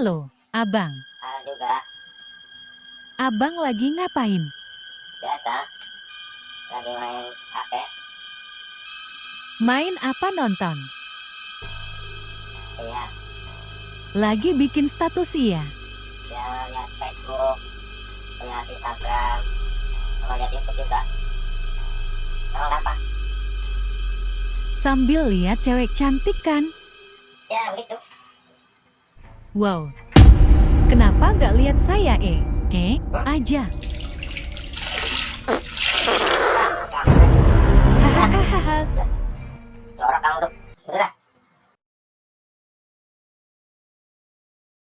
Halo, Abang. Halo juga, Abang lagi ngapain? biasa. Lagi main HP. Main apa nonton? Iya, Lagi bikin status iya. ya lihat Facebook, lihat Instagram, sama lihat YouTube juga. Emang apa? Sambil lihat cewek cantik kan? Ya begitu. Wow. Kenapa nggak lihat saya eh? Eh, aja.